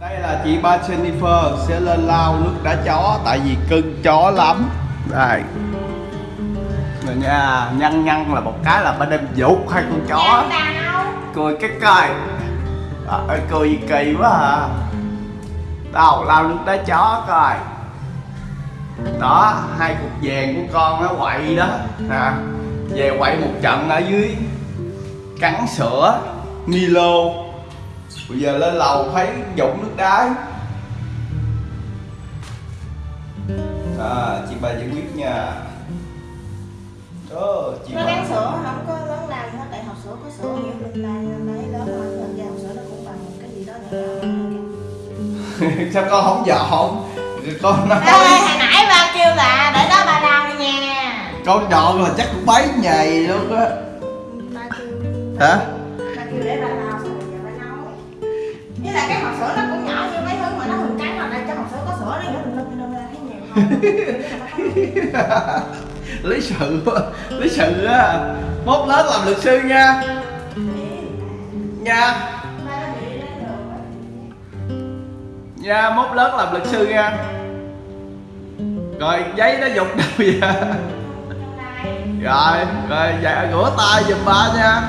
Đây là chị ba Jennifer sẽ lên lau nước đá chó tại vì cưng chó lắm. Đây. Rồi nha, nhăn nhăn là một cái là bên em dục hai con chó. Cười cái coi. Trời cười kỳ quá à. Đâu, lau nước đá chó coi. Đó, hai cục vàng của con nó quậy đó. Nè, về quậy một trận ở dưới cắn sữa Milo bây giờ lên lầu thấy dụng nước đá à chị bà giải quyết nha. Đó chị Nó bà. bán sữa không có lớn gì hết Tại hộp sữa có sữa nhiều lai Lấy lớn rồi Thật ra hộp sữa nó cũng bằng cái gì đó nữa sao con không dọn con nói Ê, hồi nãy ba kêu là để đó ba lau đi nha. Con dọn là chắc cũng bấy nhầy luôn á. Ba kêu. Hả? Ba kêu để ba lau lý sự lý sự á, mốt lớn làm luật sư nha. Nha. Nha, mốt lớn làm luật sư nha. Rồi, giấy nó dục đâu vậy? Rồi rồi dạ rửa tay giùm ba nha.